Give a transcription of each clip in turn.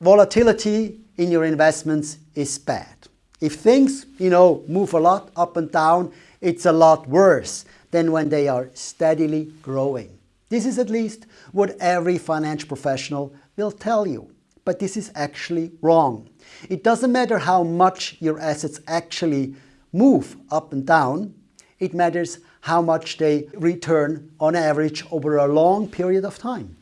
volatility in your investments is bad. If things, you know, move a lot up and down, it's a lot worse than when they are steadily growing. This is at least what every financial professional will tell you. But this is actually wrong. It doesn't matter how much your assets actually move up and down. It matters how much they return on average over a long period of time.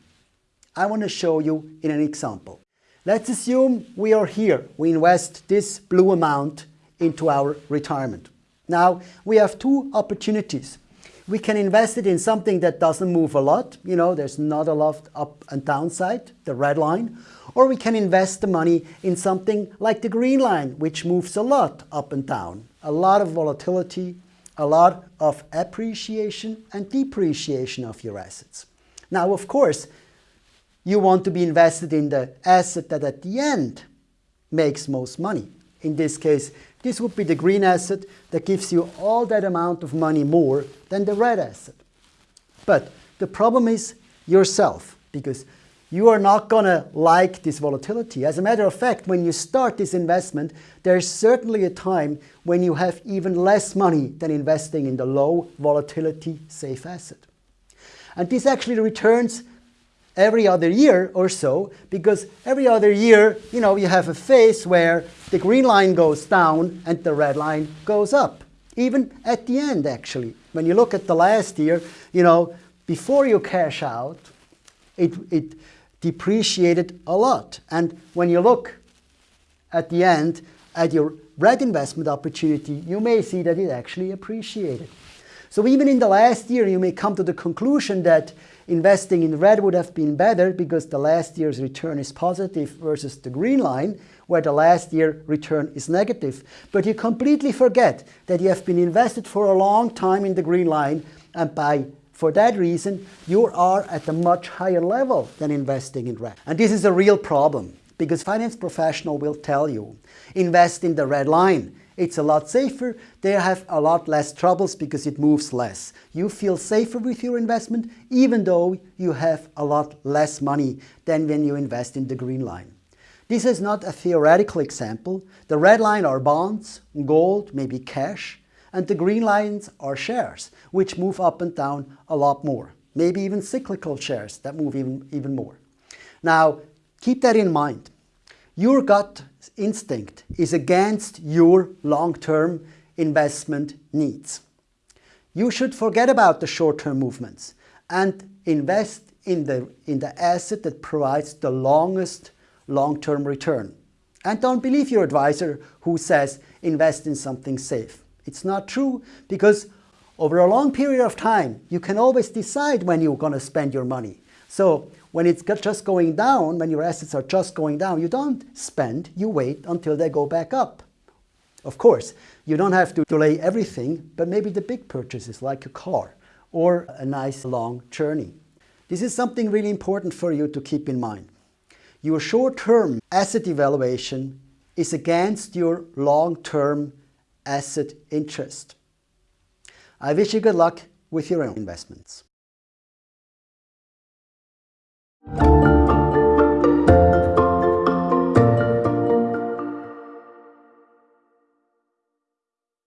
I want to show you in an example. Let's assume we are here. We invest this blue amount into our retirement. Now, we have two opportunities. We can invest it in something that doesn't move a lot. You know, there's not a lot up and downside, the red line. Or we can invest the money in something like the green line, which moves a lot up and down. A lot of volatility, a lot of appreciation and depreciation of your assets. Now, of course, you want to be invested in the asset that at the end makes most money. In this case, this would be the green asset that gives you all that amount of money more than the red asset. But the problem is yourself, because you are not going to like this volatility. As a matter of fact, when you start this investment, there's certainly a time when you have even less money than investing in the low volatility safe asset. And this actually returns every other year or so, because every other year, you know, you have a phase where the green line goes down and the red line goes up. Even at the end, actually. When you look at the last year, you know, before you cash out, it, it depreciated a lot. And when you look at the end at your red investment opportunity, you may see that it actually appreciated. So even in the last year, you may come to the conclusion that investing in red would have been better because the last year's return is positive versus the green line, where the last year return is negative. But you completely forget that you have been invested for a long time in the green line, and by for that reason, you are at a much higher level than investing in red. And this is a real problem because finance professional will tell you, invest in the red line. It's a lot safer. They have a lot less troubles because it moves less. You feel safer with your investment even though you have a lot less money than when you invest in the green line. This is not a theoretical example. The red line are bonds, gold, maybe cash and the green lines are shares, which move up and down a lot more. Maybe even cyclical shares that move even, even more. Now, keep that in mind. Your gut instinct is against your long-term investment needs. You should forget about the short-term movements and invest in the, in the asset that provides the longest long-term return. And don't believe your advisor who says invest in something safe. It's not true because over a long period of time, you can always decide when you're going to spend your money. So when it's just going down, when your assets are just going down, you don't spend, you wait until they go back up. Of course, you don't have to delay everything, but maybe the big purchases like a car or a nice long journey. This is something really important for you to keep in mind. Your short-term asset evaluation is against your long-term asset interest. I wish you good luck with your own investments. Thank you.